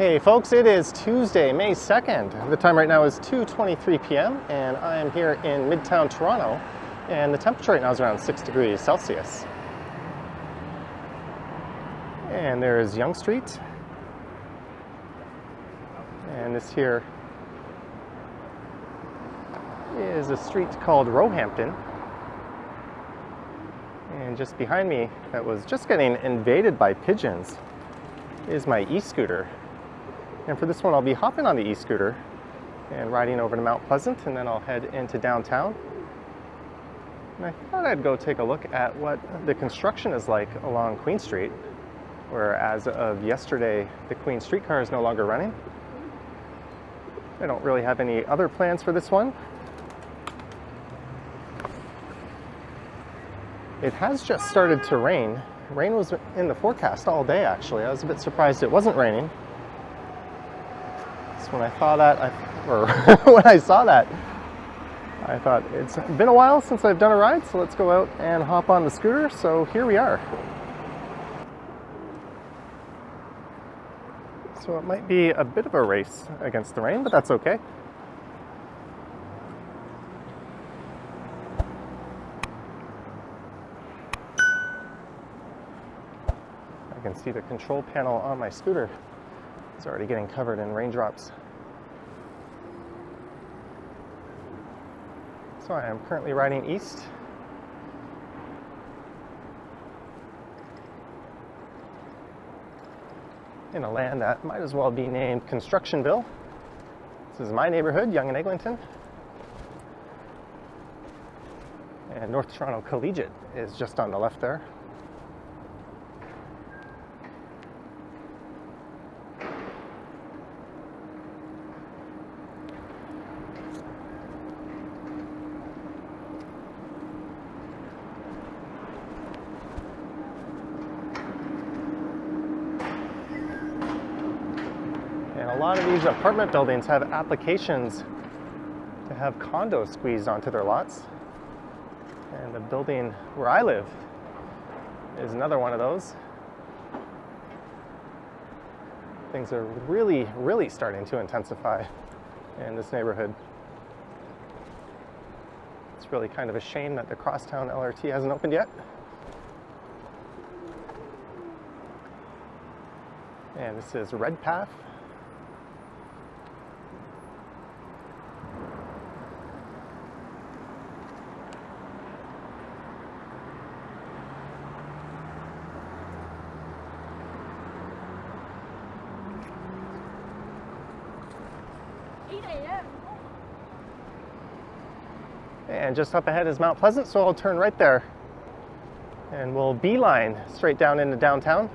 Hey folks, it is Tuesday, May 2nd. The time right now is 2.23 p.m. and I am here in Midtown Toronto and the temperature right now is around 6 degrees Celsius. And there is Yonge Street. And this here is a street called Roehampton. And just behind me, that was just getting invaded by pigeons, is my e-scooter. And for this one, I'll be hopping on the e-scooter and riding over to Mount Pleasant, and then I'll head into downtown. And I thought I'd go take a look at what the construction is like along Queen Street, where as of yesterday, the Queen streetcar is no longer running. I don't really have any other plans for this one. It has just started to rain. Rain was in the forecast all day, actually. I was a bit surprised it wasn't raining when I saw that, I, or when I saw that, I thought it's been a while since I've done a ride, so let's go out and hop on the scooter. So here we are. So it might be a bit of a race against the rain, but that's okay. I can see the control panel on my scooter. It's already getting covered in raindrops. So I am currently riding east. In a land that might as well be named Constructionville. This is my neighborhood, Yonge and Eglinton. And North Toronto Collegiate is just on the left there. Lot of these apartment buildings have applications to have condos squeezed onto their lots. And the building where I live is another one of those. Things are really, really starting to intensify in this neighborhood. It's really kind of a shame that the Crosstown LRT hasn't opened yet. And this is Redpath. And just up ahead is Mount Pleasant, so I'll turn right there. And we'll beeline straight down into downtown.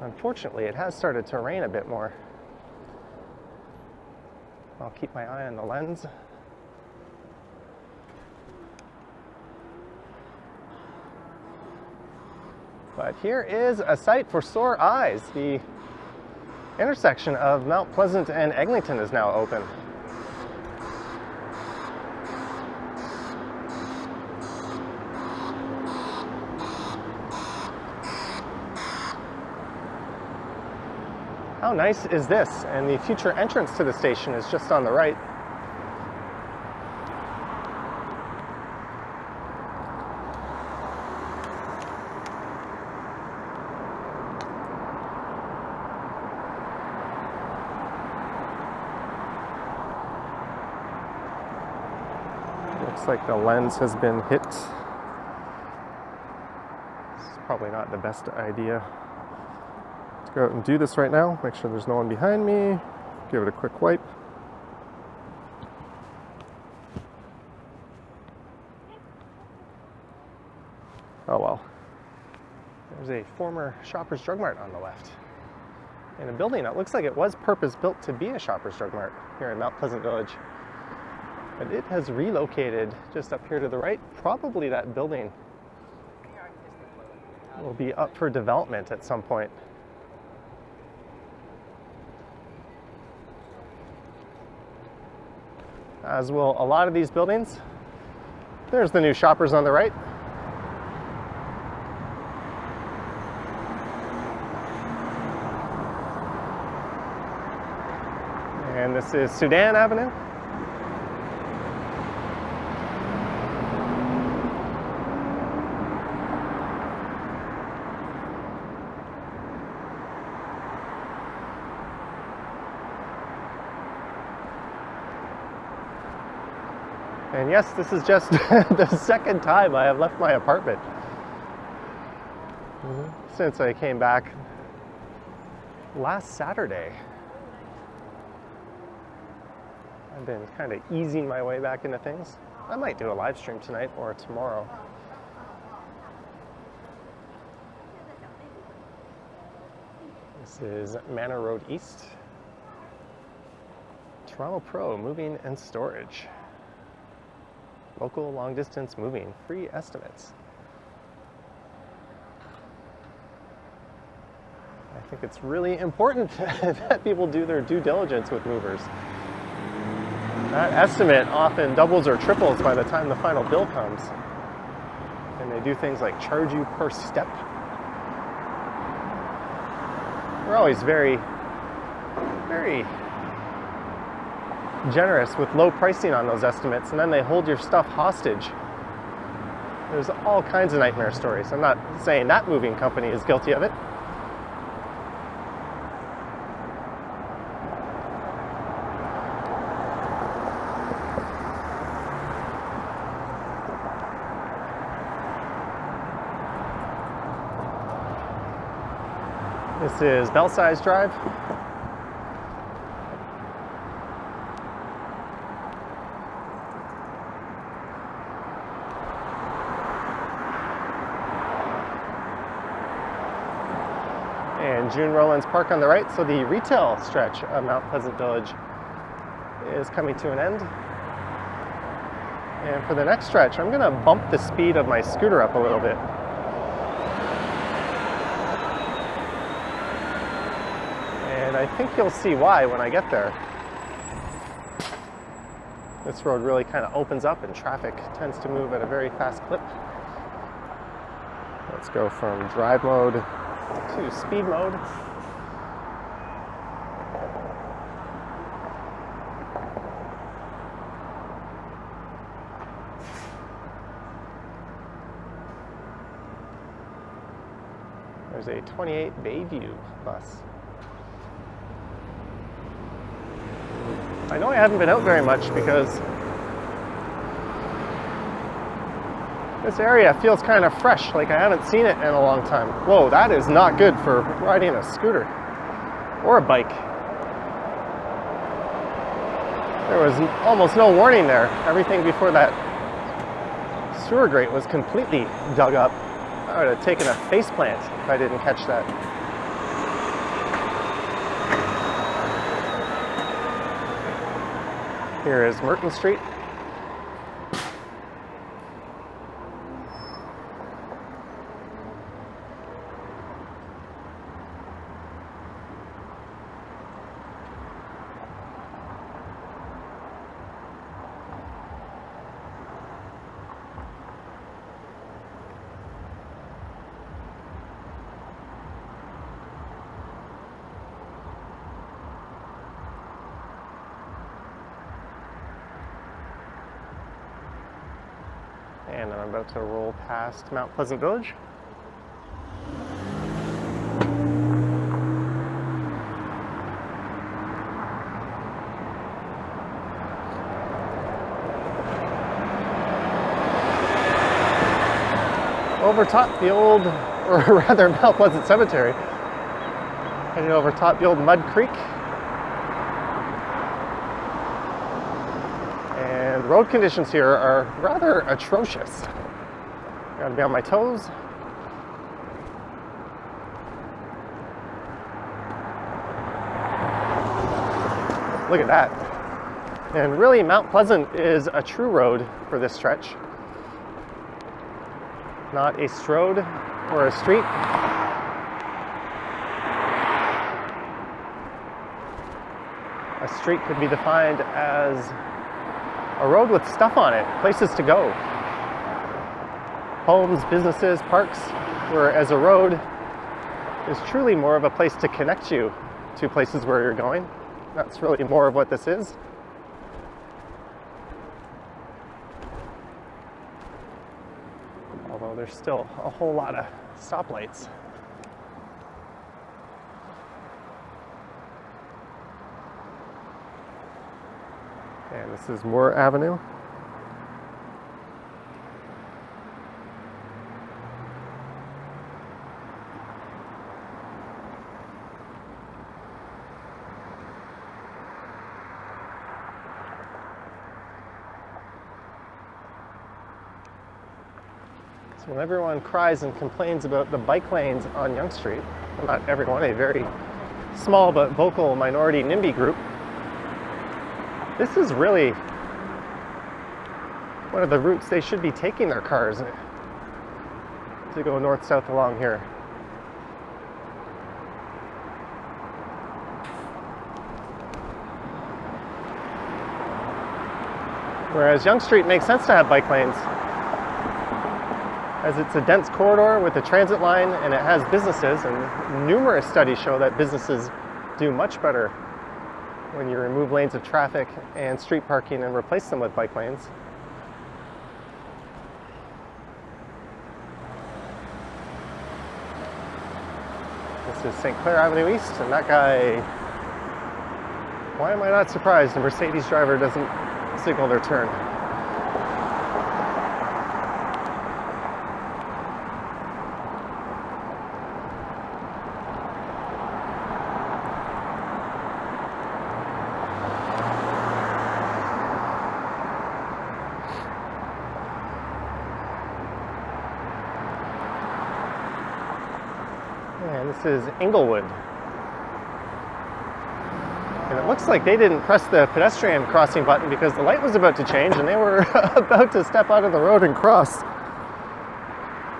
Unfortunately, it has started to rain a bit more. I'll keep my eye on the lens. But here is a sight for sore eyes. The intersection of Mount Pleasant and Eglinton is now open. How nice is this? And the future entrance to the station is just on the right. Looks like the lens has been hit. It's probably not the best idea to go out and do this right now. Make sure there's no one behind me. Give it a quick wipe. Oh well. There's a former Shoppers Drug Mart on the left. In a building that looks like it was purpose built to be a Shoppers Drug Mart here in Mount Pleasant Village but it has relocated just up here to the right. Probably that building will be up for development at some point. As will a lot of these buildings. There's the new shoppers on the right. And this is Soudan Avenue. And yes, this is just the second time I have left my apartment since I came back last Saturday. I've been kind of easing my way back into things. I might do a live stream tonight or tomorrow. This is Manor Road East. Toronto Pro Moving and Storage. Local long distance moving, free estimates. I think it's really important that people do their due diligence with movers. That estimate often doubles or triples by the time the final bill comes. And they do things like charge you per step. We're always very, very generous with low pricing on those estimates, and then they hold your stuff hostage. There's all kinds of nightmare stories. I'm not saying that moving company is guilty of it. This is Belsize Drive. and June Rowlands Park on the right. So the retail stretch of Mount Pleasant Village is coming to an end. And for the next stretch, I'm gonna bump the speed of my scooter up a little bit. And I think you'll see why when I get there. This road really kind of opens up and traffic tends to move at a very fast clip. Let's go from drive mode to speed mode. There's a 28 Bayview bus. I know I haven't been out very much because this area feels kind of fresh, like I haven't seen it in a long time. Whoa, that is not good for riding a scooter or a bike. There was almost no warning there. Everything before that sewer grate was completely dug up. I would have taken a face plant if I didn't catch that. Here is Merton Street. And I'm about to roll past Mount Pleasant Village. overtop the old, or rather Mount Pleasant Cemetery, heading over top the old Mud Creek. And road conditions here are rather atrocious. Gotta be on my toes. Look at that. And really, Mount Pleasant is a true road for this stretch. Not a strode or a street. A street could be defined as a road with stuff on it, places to go. Homes, businesses, parks, whereas a road is truly more of a place to connect you to places where you're going. That's really more of what this is. Although there's still a whole lot of stoplights. This is Moore Avenue. So when everyone cries and complains about the bike lanes on Yonge Street, well, not everyone, a very small but vocal minority NIMBY group, this is really one of the routes they should be taking their cars to go north-south along here. Whereas Yonge Street makes sense to have bike lanes as it's a dense corridor with a transit line and it has businesses and numerous studies show that businesses do much better when you remove lanes of traffic and street parking and replace them with bike lanes. This is St. Clair Avenue East and that guy, why am I not surprised a Mercedes driver doesn't signal their turn? And this is Inglewood. And it looks like they didn't press the pedestrian crossing button because the light was about to change and they were about to step out of the road and cross.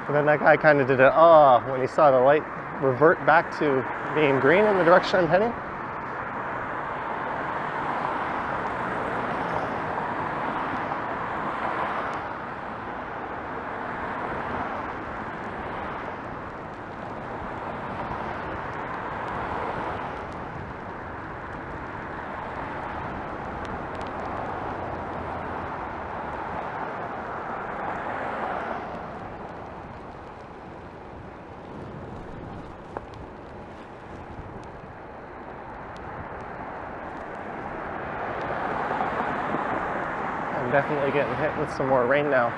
And then that guy kind of did an ah when he saw the light revert back to being green in the direction I'm heading. Definitely getting hit with some more rain now.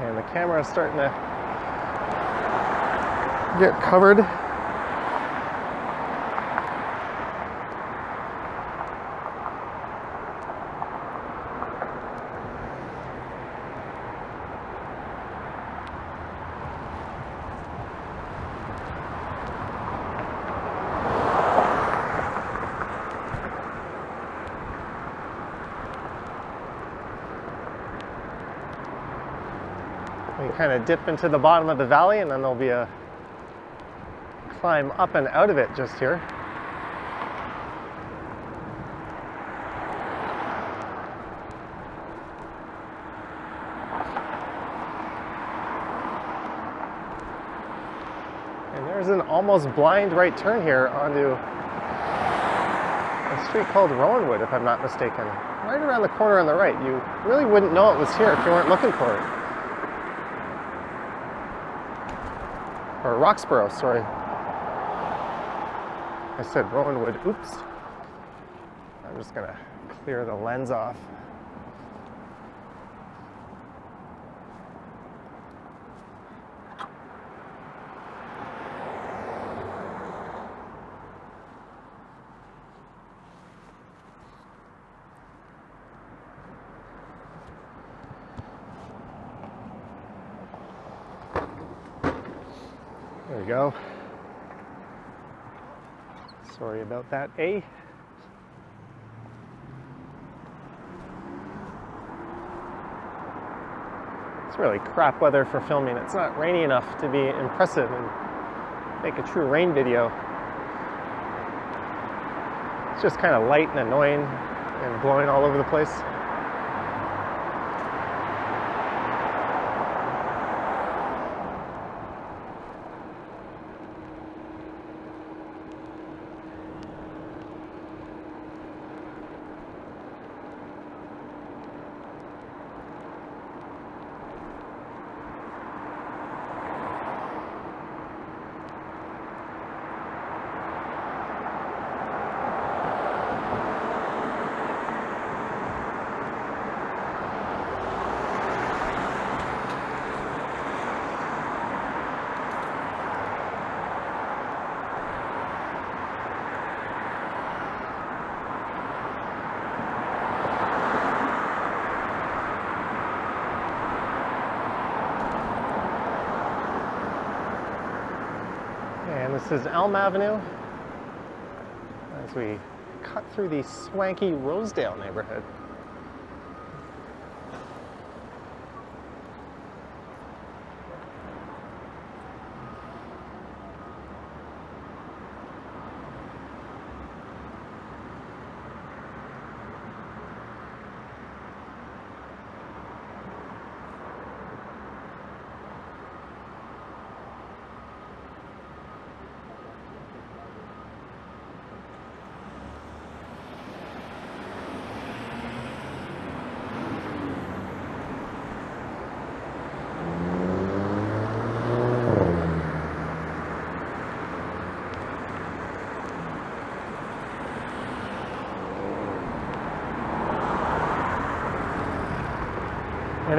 And the camera is starting to get covered. We kind of dip into the bottom of the valley and then there'll be a climb up and out of it just here. And there's an almost blind right turn here onto a street called Rowanwood, if I'm not mistaken. Right around the corner on the right. You really wouldn't know it was here if you weren't looking for it. Or Roxborough, sorry. I said Rowanwood, oops. I'm just gonna clear the lens off. There we go. Sorry about that, A. It's really crap weather for filming. It's not rainy enough to be impressive and make a true rain video. It's just kind of light and annoying and blowing all over the place. And this is Elm Avenue as we cut through the swanky Rosedale neighborhood.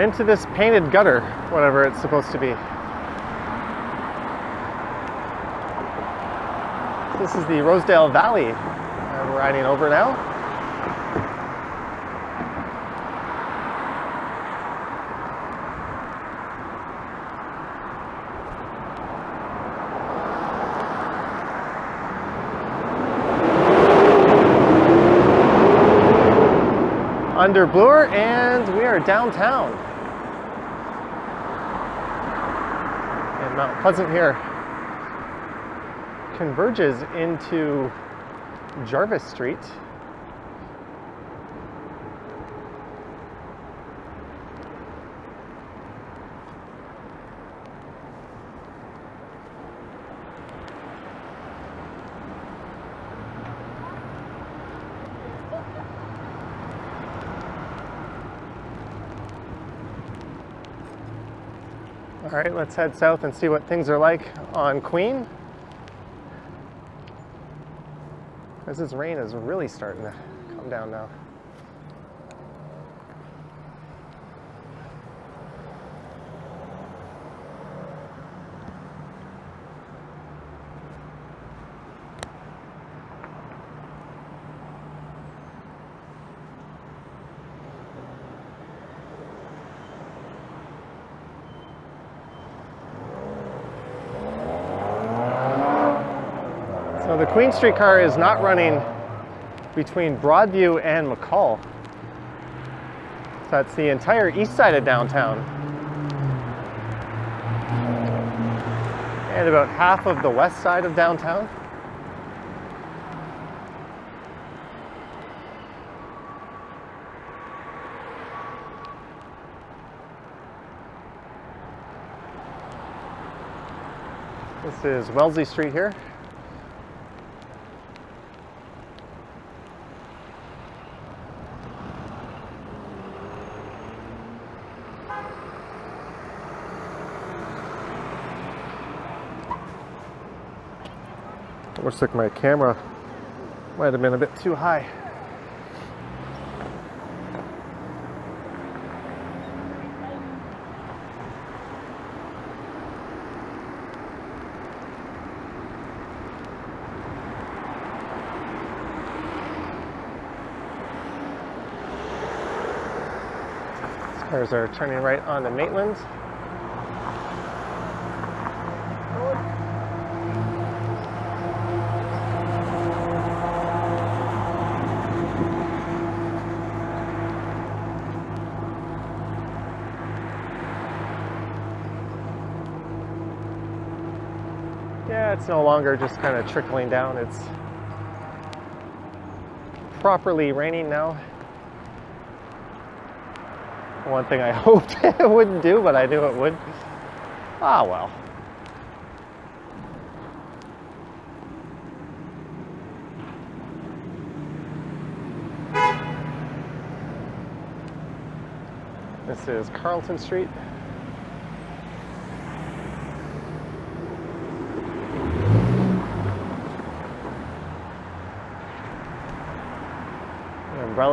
Into this painted gutter, whatever it's supposed to be. This is the Rosedale Valley uh, I'm riding over now. under Bloor and we are downtown. Mount Pleasant here converges into Jarvis Street. All right, let's head south and see what things are like on Queen. This rain is really starting to come down now. So the Queen Street car is not running between Broadview and McCaul. So that's the entire east side of downtown. And about half of the west side of downtown. This is Wellesley Street here. Looks like my camera might have been a bit too high. Cars are turning right onto Maitland. Yeah, it's no longer just kind of trickling down. It's properly raining now. One thing I hoped it wouldn't do, but I knew it would. Ah, well. This is Carlton Street.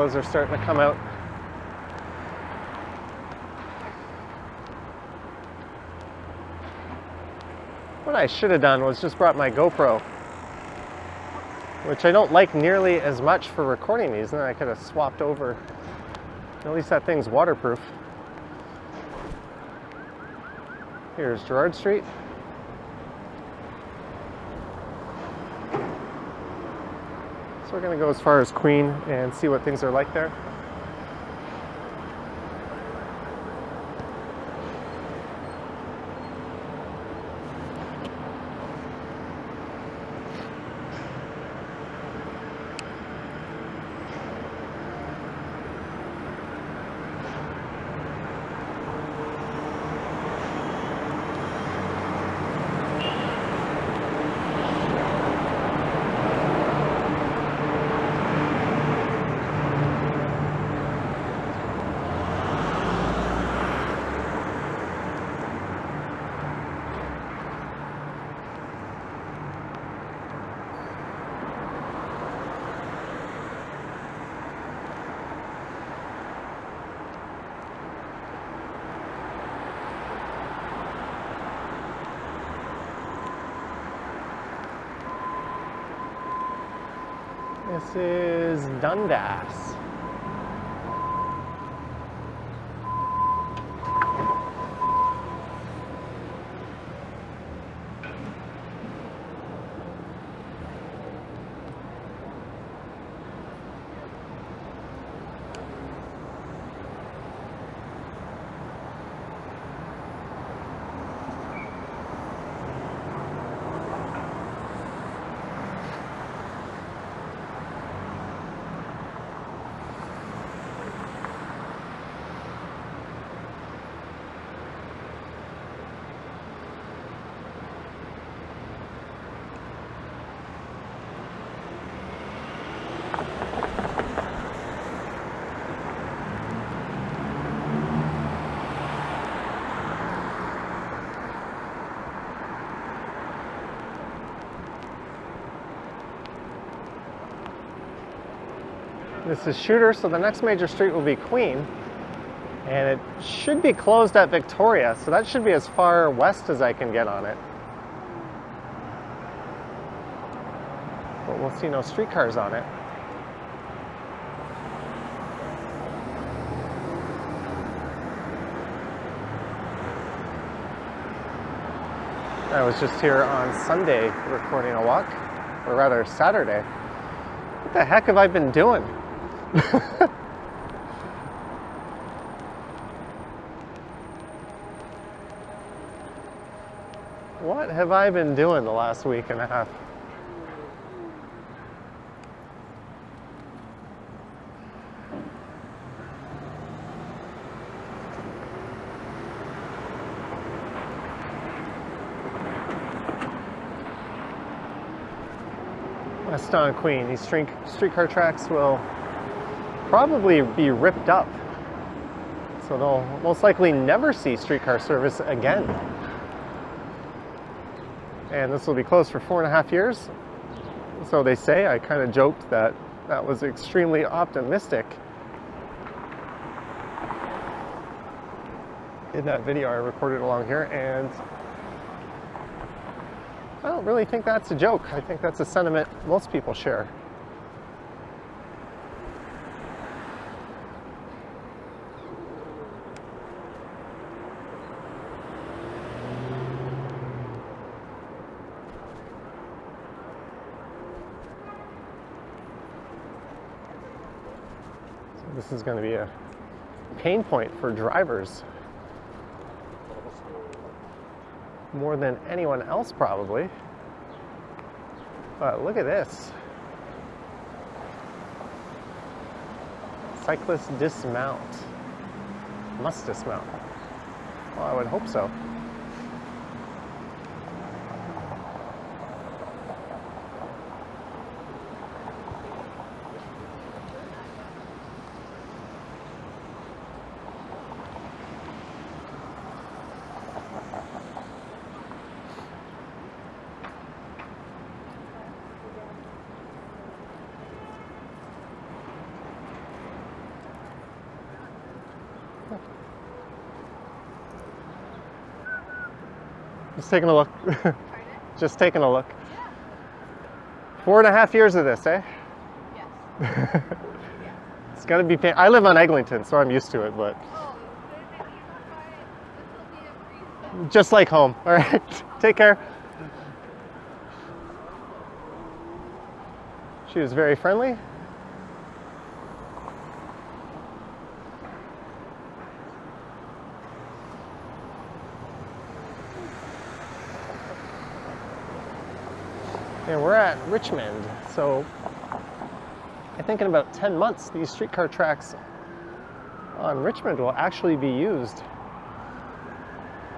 Umbrellas are starting to come out. What I should have done was just brought my GoPro, which I don't like nearly as much for recording these, and then I could have swapped over. At least that thing's waterproof. Here's Gerrard Street. So we're gonna go as far as Queen and see what things are like there. This is Dundas. This is Shuter, so the next major street will be Queen. And it should be closed at Victoria, so that should be as far west as I can get on it. But we'll see no streetcars on it. I was just here on Sunday recording a walk, or rather Saturday. What the heck have I been doing? what have I been doing the last week and a half? West on Queen. These street, streetcar tracks will probably be ripped up. So they'll most likely never see streetcar service again. And this will be closed for four and a half years. So they say, I kind of joked that that was extremely optimistic. In that video I recorded along here and I don't really think that's a joke. I think that's a sentiment most people share. Is going to be a pain point for drivers more than anyone else probably. But look at this. Cyclists dismount. Must dismount. Well, I would hope so. Just taking a look. Just taking a look. Four and a half years of this, eh? Yes. It's gonna be pain. I live on Eglinton, so I'm used to it, but Oh, then if you don't buy it, this will be a free just like home. All right, take care. She was very friendly. And we're at Richmond, so I think in about 10 months, these streetcar tracks on Richmond will actually be used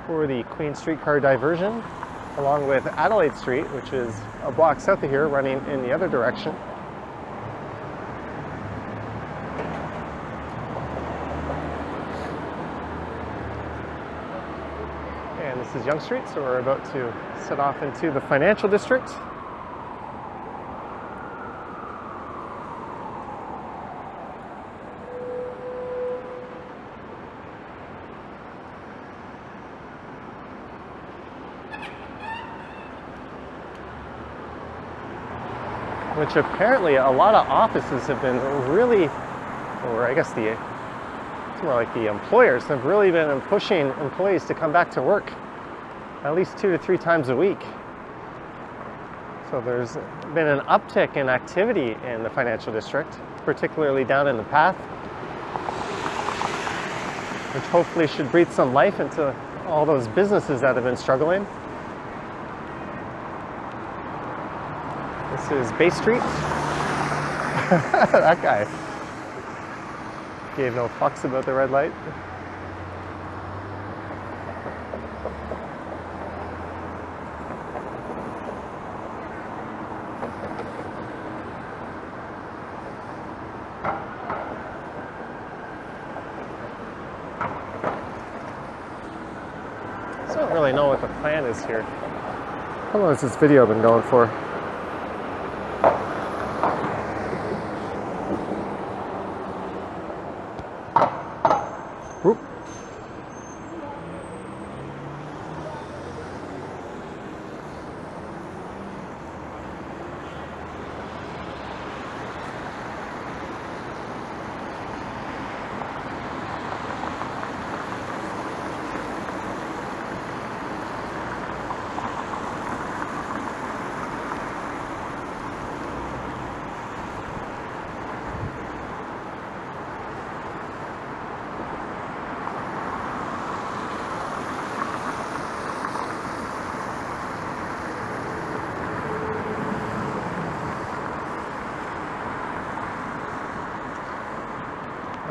for the Queen Streetcar diversion, along with Adelaide Street, which is a block south of here, running in the other direction. And this is Yonge Street, so we're about to set off into the financial district. Which apparently a lot of offices have been really, or I guess the, it's more like the employers have really been pushing employees to come back to work at least two to three times a week. So there's been an uptick in activity in the financial district, particularly down in the path, which hopefully should breathe some life into all those businesses that have been struggling. This is Bay Street. that guy gave no fucks about the red light. I don't really know what the plan is here. How long has this video been going for? Whoop.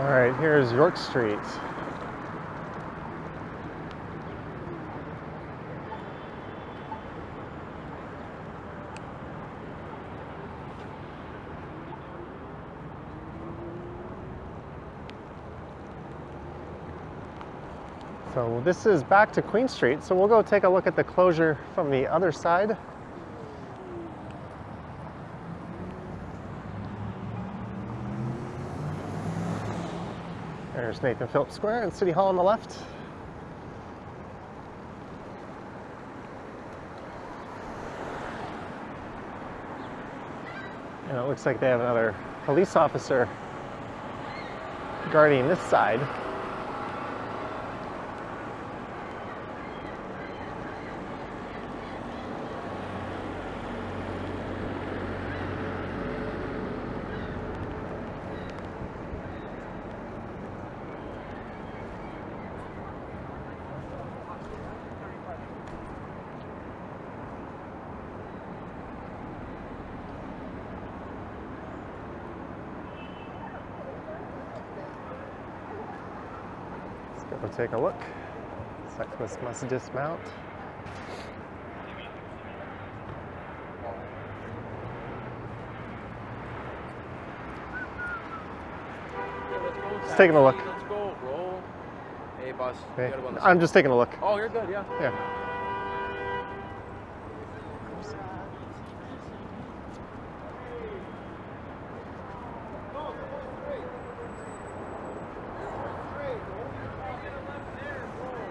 All right, here's York Street. So this is back to Queen Street, so we'll go take a look at the closure from the other side. There's Nathan Phillips Square and City Hall on the left. And it looks like they have another police officer guarding this side. Take a look. Cyclist must dismount. Just taking a look. Let's go, roll. Hey, boss. go I'm just taking a look. Oh, you're good, yeah. Yeah. Sir, you have to go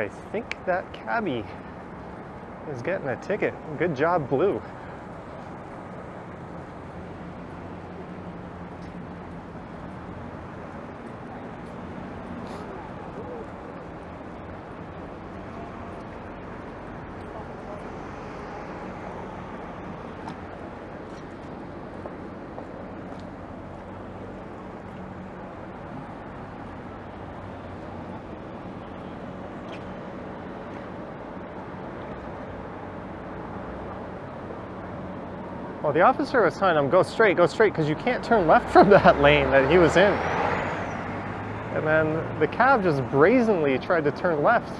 I think that cabbie is getting a ticket. Good job, Blue. Well, the officer was telling him, go straight, go straight, because you can't turn left from that lane that he was in. And then the cab just brazenly tried to turn left.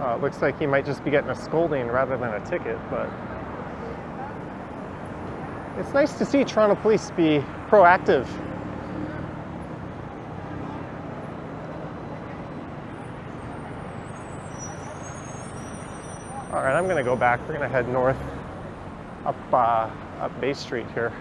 Uh, looks like he might just be getting a scolding rather than a ticket, but it's nice to see Toronto police be proactive. All right, I'm gonna go back. We're gonna head north up uh, up Bay Street here.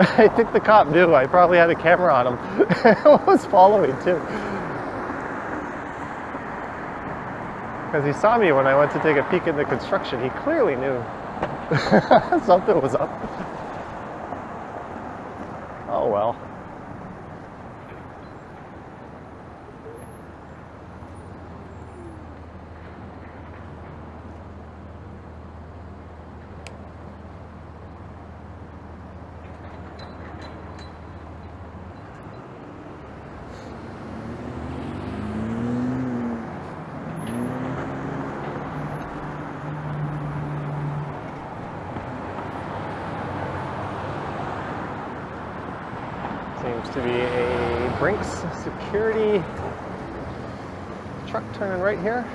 I think the cop knew. I probably had a camera on him. I was following too. Because he saw me when I went to take a peek in the construction. He clearly knew something was up. Oh well. Seems to be a Brinks security truck turning right here.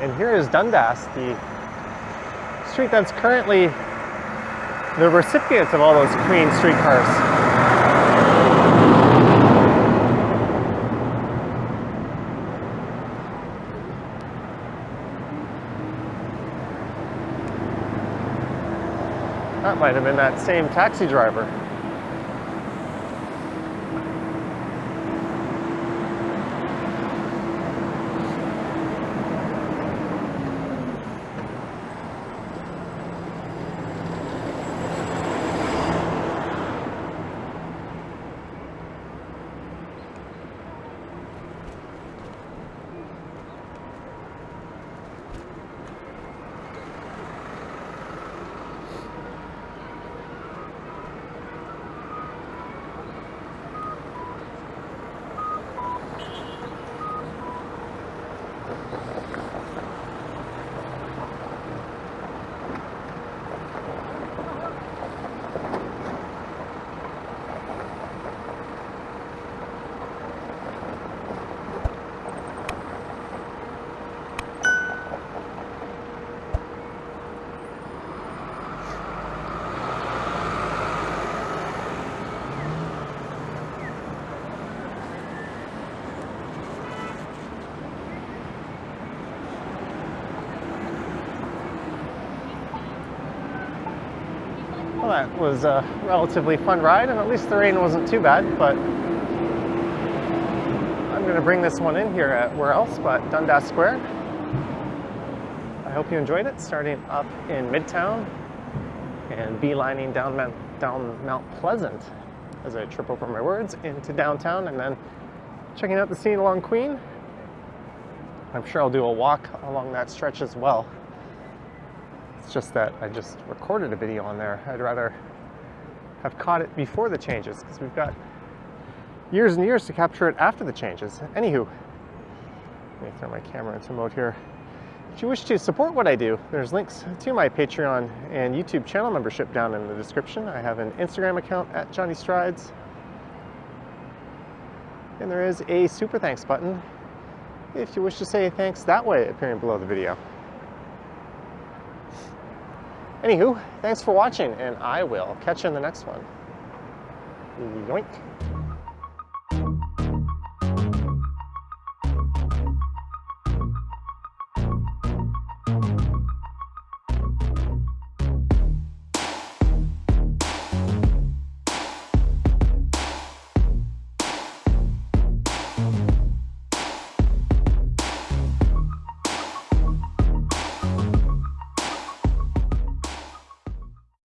And here is Dundas, the street that's currently the recipients of all those clean streetcars. That might have been that same taxi driver. That was a relatively fun ride, and at least the rain wasn't too bad, but I'm going to bring this one in here at where else but Dundas Square. I hope you enjoyed it, starting up in Midtown and beelining down Mount, down Mount Pleasant as I trip over my words into downtown and then checking out the scene along Queen. I'm sure I'll do a walk along that stretch as well. It's just that I just recorded a video on there. I'd rather have caught it before the changes because we've got years and years to capture it after the changes. Anywho, let me throw my camera into mode here. If you wish to support what I do, there's links to my Patreon and YouTube channel membership down in the description. I have an Instagram account at Johnny Strides. And there is a super thanks button if you wish to say thanks that way appearing below the video. Anywho, thanks for watching, and I will catch you in the next one. Yoink.